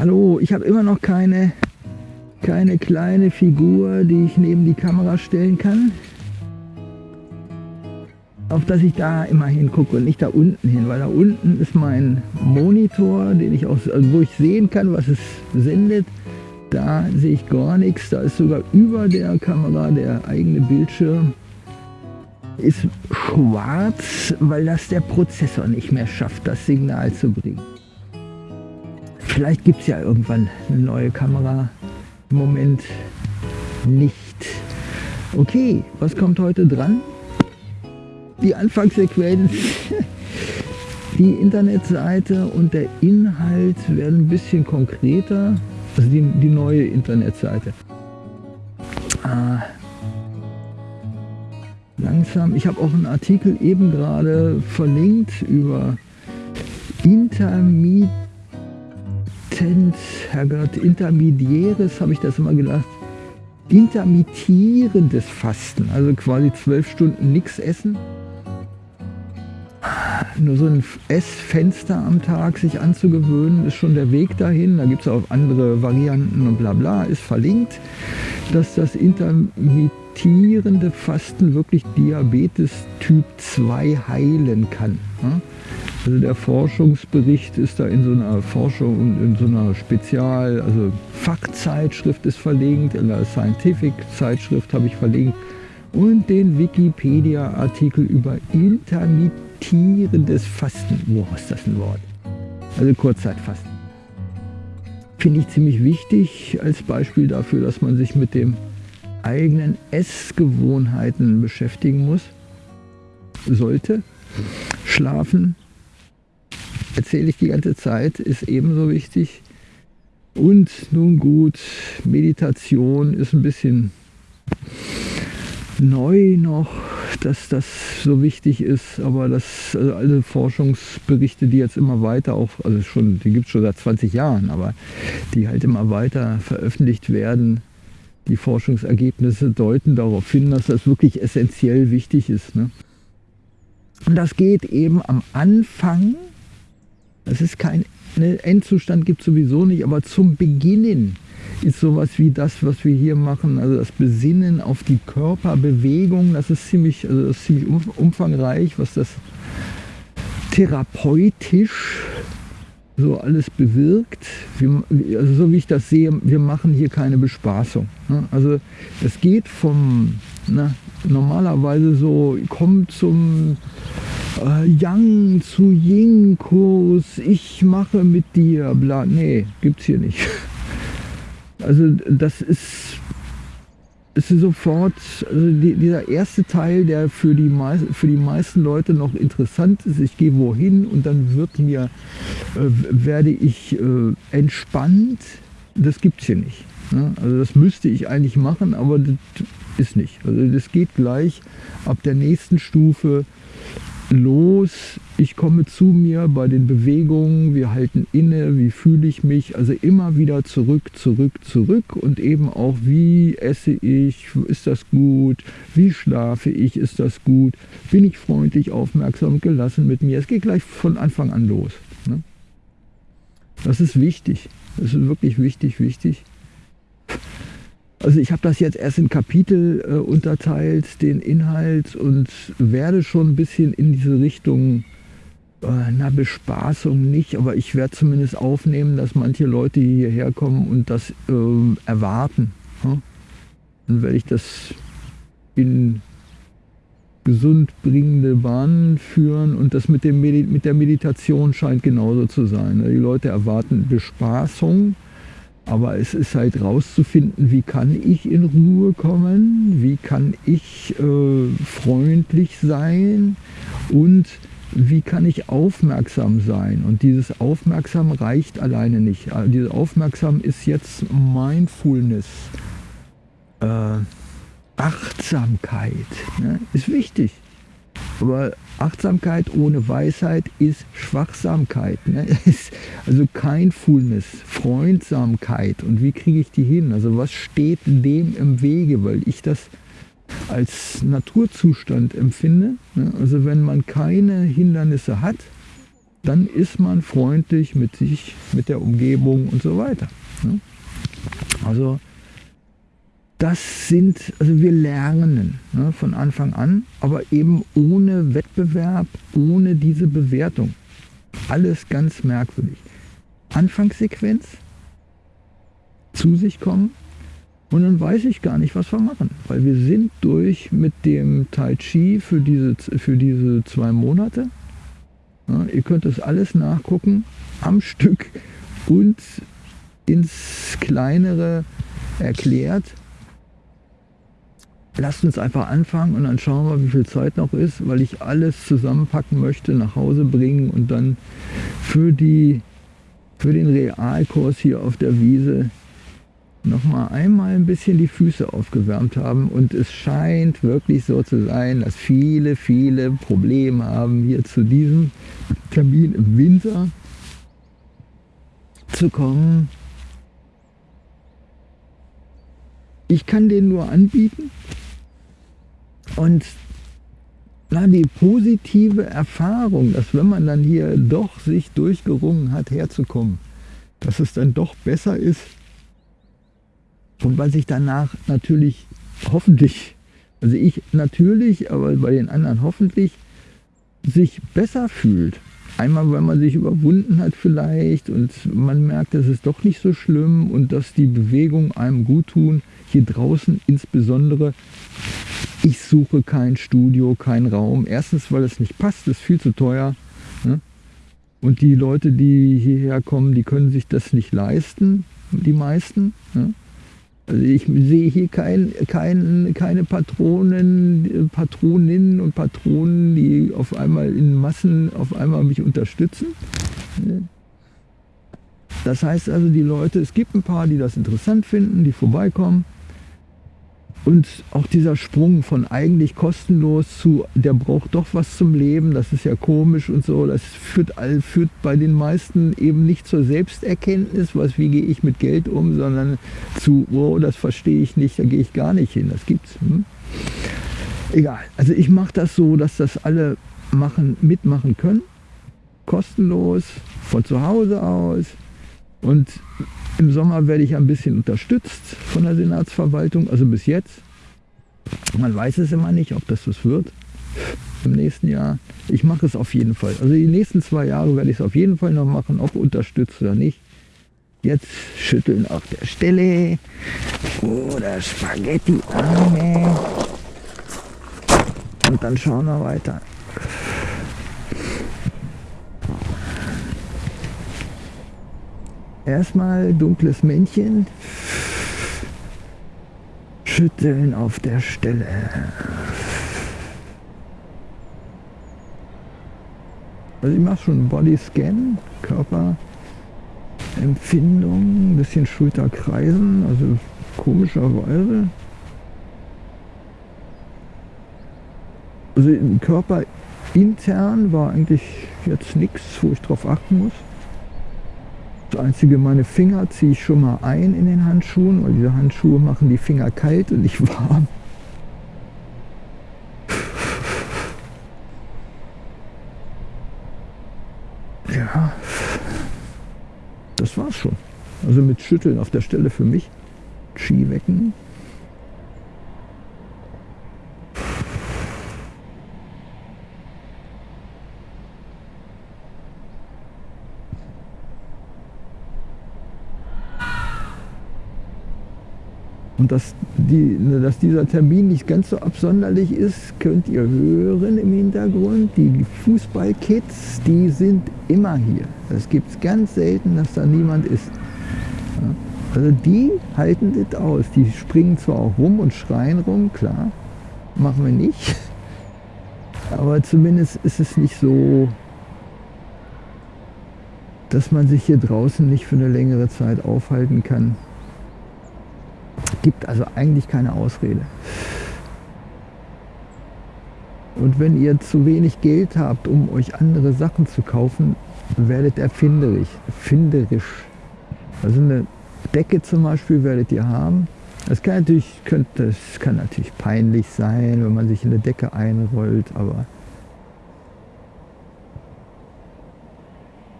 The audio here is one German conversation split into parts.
Hallo, ich habe immer noch keine, keine kleine Figur, die ich neben die Kamera stellen kann. Auf dass ich da immer hingucke und nicht da unten hin, weil da unten ist mein Monitor, den ich aus, also wo ich sehen kann, was es sendet. Da sehe ich gar nichts. Da ist sogar über der Kamera der eigene Bildschirm ist schwarz, weil das der Prozessor nicht mehr schafft, das Signal zu bringen. Vielleicht gibt es ja irgendwann eine neue Kamera. Im Moment nicht. Okay, was kommt heute dran? Die Anfangssequenz, die Internetseite und der Inhalt werden ein bisschen konkreter. Also die, die neue Internetseite. Ah, langsam. Ich habe auch einen Artikel eben gerade verlinkt über Intermediate Intermittent, Herrgott, intermediäres, habe ich das immer gedacht, intermittierendes Fasten, also quasi zwölf Stunden nichts essen. Nur so ein Essfenster am Tag sich anzugewöhnen, ist schon der Weg dahin. Da gibt es auch andere Varianten und bla bla, ist verlinkt, dass das intermittierende Fasten wirklich Diabetes Typ 2 heilen kann. Also der Forschungsbericht ist da in so einer Forschung in so einer Spezial, also Fachzeitschrift ist verlinkt, in der Scientific Zeitschrift habe ich verlinkt und den Wikipedia-Artikel über intermittierendes Fasten. Boah, ist das ein Wort? Also Kurzzeitfasten. Finde ich ziemlich wichtig als Beispiel dafür, dass man sich mit den eigenen Essgewohnheiten beschäftigen muss, sollte. Schlafen, erzähle ich die ganze Zeit, ist ebenso wichtig. Und nun gut, Meditation ist ein bisschen neu noch, dass das so wichtig ist, aber das, also alle Forschungsberichte, die jetzt immer weiter auch, also schon, die gibt es schon seit 20 Jahren, aber die halt immer weiter veröffentlicht werden, die Forschungsergebnisse deuten darauf hin, dass das wirklich essentiell wichtig ist. Ne? Und das geht eben am Anfang das ist kein ne, Endzustand gibt sowieso nicht, aber zum Beginnen ist sowas wie das, was wir hier machen, also das Besinnen auf die Körperbewegung, das ist ziemlich, also das ist ziemlich umfangreich, was das therapeutisch so alles bewirkt. Wir, also so wie ich das sehe, wir machen hier keine Bespaßung. Ne? Also es geht vom, na, normalerweise so, kommt zum äh, Yang zu Ying Kurs, ich mache mit dir, bla, nee, gibt's hier nicht. Also das ist, ist sofort, also die, dieser erste Teil, der für die, für die meisten Leute noch interessant ist, ich gehe wohin und dann wird mir, äh, werde ich äh, entspannt, das gibt's hier nicht. Ne? Also das müsste ich eigentlich machen, aber das ist nicht. Also das geht gleich ab der nächsten Stufe los, ich komme zu mir bei den Bewegungen, wir halten inne, wie fühle ich mich, also immer wieder zurück, zurück, zurück. Und eben auch, wie esse ich, ist das gut, wie schlafe ich, ist das gut, bin ich freundlich, aufmerksam, gelassen mit mir. Es geht gleich von Anfang an los. Ne? Das ist wichtig, das ist wirklich wichtig, wichtig. Also ich habe das jetzt erst in Kapitel äh, unterteilt, den Inhalt und werde schon ein bisschen in diese Richtung, äh, na Bespaßung nicht, aber ich werde zumindest aufnehmen, dass manche Leute hierher kommen und das äh, erwarten. Ja? Dann werde ich das in gesund bringende Bahnen führen und das mit, dem Medi mit der Meditation scheint genauso zu sein. Die Leute erwarten Bespaßung, aber es ist halt rauszufinden, wie kann ich in Ruhe kommen, wie kann ich äh, freundlich sein und wie kann ich aufmerksam sein. Und dieses Aufmerksam reicht alleine nicht. Also dieses Aufmerksam ist jetzt Mindfulness, äh, Achtsamkeit, ne? ist wichtig. Aber Achtsamkeit ohne Weisheit ist Schwachsamkeit. Ne? Also Kindfulness, Freundsamkeit. Und wie kriege ich die hin? Also was steht dem im Wege? Weil ich das als Naturzustand empfinde. Ne? Also wenn man keine Hindernisse hat, dann ist man freundlich mit sich, mit der Umgebung und so weiter. Ne? Also das sind, also wir lernen ne, von Anfang an, aber eben ohne Wettbewerb, ohne diese Bewertung. Alles ganz merkwürdig. Anfangssequenz, zu sich kommen und dann weiß ich gar nicht, was wir machen, weil wir sind durch mit dem Tai Chi für diese, für diese zwei Monate. Ja, ihr könnt das alles nachgucken am Stück und ins Kleinere erklärt lasst uns einfach anfangen und dann schauen wir, wie viel Zeit noch ist, weil ich alles zusammenpacken möchte, nach Hause bringen und dann für, die, für den Realkurs hier auf der Wiese noch mal einmal ein bisschen die Füße aufgewärmt haben und es scheint wirklich so zu sein, dass viele, viele Probleme haben, hier zu diesem Termin im Winter zu kommen. Ich kann den nur anbieten, und na, die positive Erfahrung, dass wenn man dann hier doch sich durchgerungen hat, herzukommen, dass es dann doch besser ist und weil sich danach natürlich hoffentlich, also ich natürlich, aber bei den anderen hoffentlich, sich besser fühlt. Einmal, weil man sich überwunden hat vielleicht und man merkt, es ist doch nicht so schlimm und dass die Bewegungen einem gut tun. Hier draußen insbesondere ich suche kein Studio, keinen Raum. Erstens, weil es nicht passt, ist viel zu teuer. Ne? Und die Leute, die hierher kommen, die können sich das nicht leisten, die meisten. Ne? Also ich sehe hier kein, kein, keine Patronen, Patroninnen und Patronen, die auf einmal in Massen auf einmal mich unterstützen. Ne? Das heißt also, die Leute, es gibt ein paar, die das interessant finden, die vorbeikommen. Und auch dieser Sprung von eigentlich kostenlos zu, der braucht doch was zum Leben, das ist ja komisch und so, das führt, führt bei den meisten eben nicht zur Selbsterkenntnis, was, wie gehe ich mit Geld um, sondern zu, oh, das verstehe ich nicht, da gehe ich gar nicht hin, das gibt's. Hm? Egal, also ich mache das so, dass das alle machen, mitmachen können, kostenlos, von zu Hause aus und im Sommer werde ich ein bisschen unterstützt von der Senatsverwaltung, also bis jetzt. Man weiß es immer nicht, ob das was wird im nächsten Jahr. Ich mache es auf jeden Fall. Also die nächsten zwei Jahre werde ich es auf jeden Fall noch machen, ob unterstützt oder nicht. Jetzt schütteln auf der Stelle oder Spaghetti Arme. Und dann schauen wir weiter. Erstmal dunkles Männchen. Schütteln auf der Stelle. Also ich mache schon Bodyscan, Körperempfindung, ein bisschen Schulterkreisen, also komischerweise. Also im Körper intern war eigentlich jetzt nichts, wo ich drauf achten muss. Das Einzige, meine Finger ziehe ich schon mal ein in den Handschuhen, weil diese Handschuhe machen die Finger kalt und nicht warm. Ja, das war's schon. Also mit Schütteln auf der Stelle für mich. Ski wecken. Und dass, die, dass dieser Termin nicht ganz so absonderlich ist, könnt ihr hören im Hintergrund. Die Fußballkids, die sind immer hier. Es gibt ganz selten, dass da niemand ist. Also die halten das aus. Die springen zwar auch rum und schreien rum, klar, machen wir nicht. Aber zumindest ist es nicht so, dass man sich hier draußen nicht für eine längere Zeit aufhalten kann gibt also eigentlich keine Ausrede. Und wenn ihr zu wenig Geld habt, um euch andere Sachen zu kaufen, werdet erfinderisch. Finderisch. Also eine Decke zum Beispiel werdet ihr haben. Das kann natürlich, könnte, das kann natürlich peinlich sein, wenn man sich in eine Decke einrollt, aber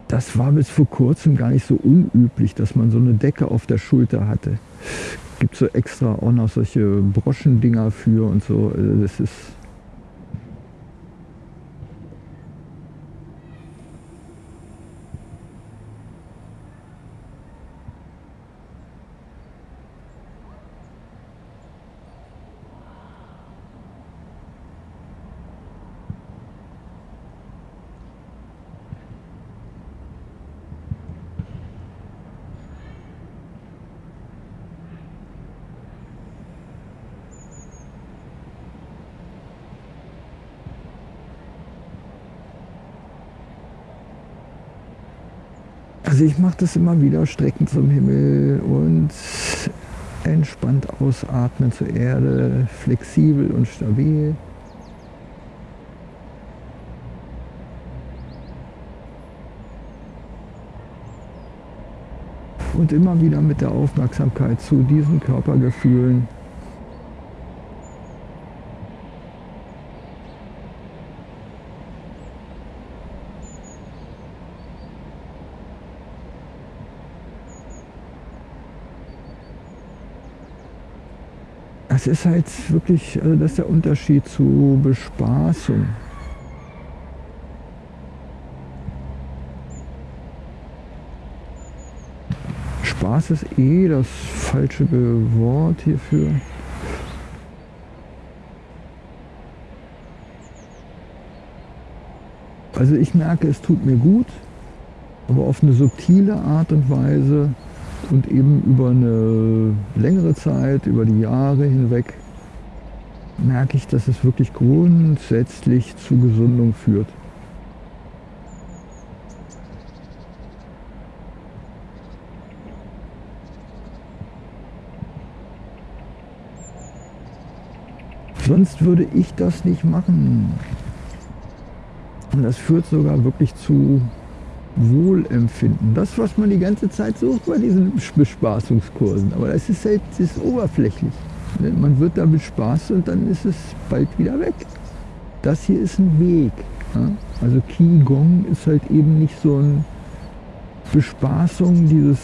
das war bis vor kurzem gar nicht so unüblich, dass man so eine Decke auf der Schulter hatte. Gibt so extra auch noch solche Broschendinger für und so. Also das ist Also ich mache das immer wieder, Strecken zum Himmel und entspannt ausatmen zur Erde, flexibel und stabil. Und immer wieder mit der Aufmerksamkeit zu diesen Körpergefühlen das ist halt wirklich, also das ist der Unterschied zu Bespaßung. Spaß ist eh das falsche Wort hierfür. Also ich merke, es tut mir gut, aber auf eine subtile Art und Weise und eben über eine längere Zeit, über die Jahre hinweg, merke ich, dass es wirklich grundsätzlich zu Gesundung führt. Sonst würde ich das nicht machen. Und das führt sogar wirklich zu Wohlempfinden. Das, was man die ganze Zeit sucht bei diesen Bespaßungskursen. Aber das ist halt das ist oberflächlich. Ne, man wird da bespaßt und dann ist es bald wieder weg. Das hier ist ein Weg. Also Qigong ist halt eben nicht so eine Bespaßung. Dieses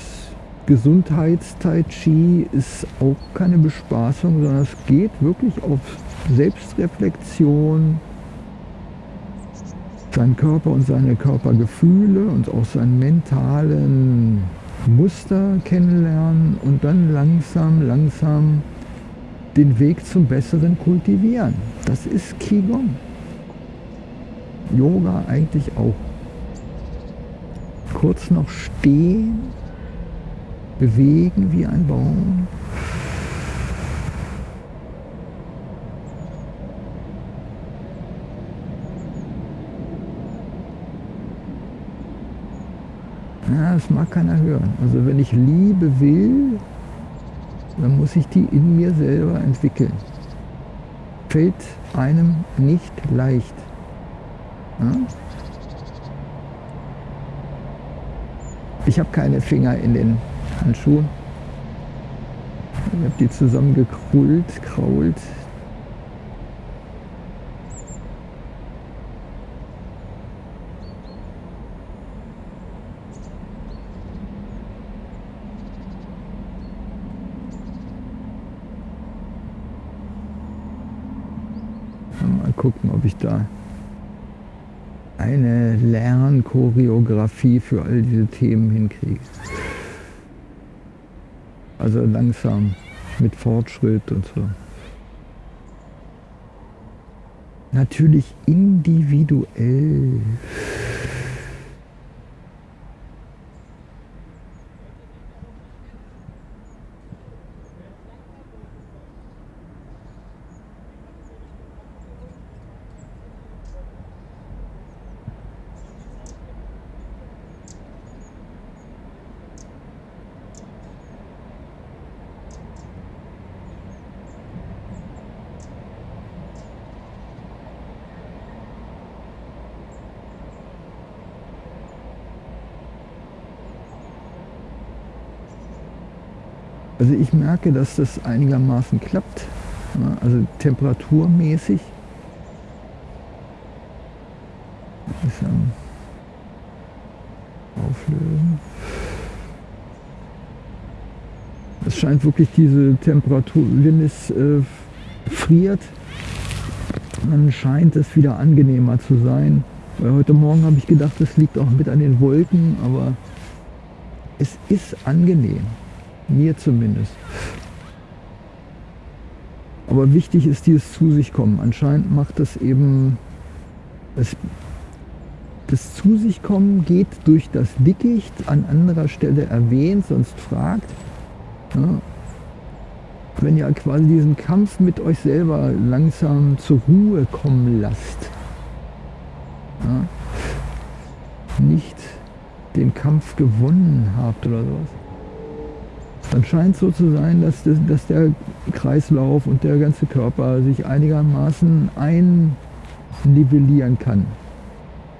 Gesundheits-Tai Chi ist auch keine Bespaßung, sondern es geht wirklich auf Selbstreflexion, seinen Körper und seine Körpergefühle und auch seinen mentalen Muster kennenlernen und dann langsam, langsam den Weg zum Besseren kultivieren. Das ist Qigong. Yoga eigentlich auch. Kurz noch stehen, bewegen wie ein Baum, Ja, das mag keiner hören. Also wenn ich Liebe will, dann muss ich die in mir selber entwickeln. Fällt einem nicht leicht. Ja? Ich habe keine Finger in den Handschuhen. Ich habe die zusammengekrullt, krault, gucken, ob ich da eine Lernchoreografie für all diese Themen hinkriege. Also langsam, mit Fortschritt und so. Natürlich individuell. Also ich merke, dass das einigermaßen klappt, also temperaturmäßig. auflösen. Es scheint wirklich diese Temperatur, wenn es äh, friert, dann scheint es wieder angenehmer zu sein. Weil heute Morgen habe ich gedacht, das liegt auch mit an den Wolken, aber es ist angenehm. Mir zumindest. Aber wichtig ist dieses zu sich kommen. Anscheinend macht das eben, das, das zu sich kommen geht durch das Dickicht, an anderer Stelle erwähnt, sonst fragt. Ja, wenn ihr quasi diesen Kampf mit euch selber langsam zur Ruhe kommen lasst. Ja, nicht den Kampf gewonnen habt oder sowas. Dann scheint es so zu sein, dass, das, dass der Kreislauf und der ganze Körper sich einigermaßen einnivellieren kann.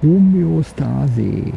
Homöostase.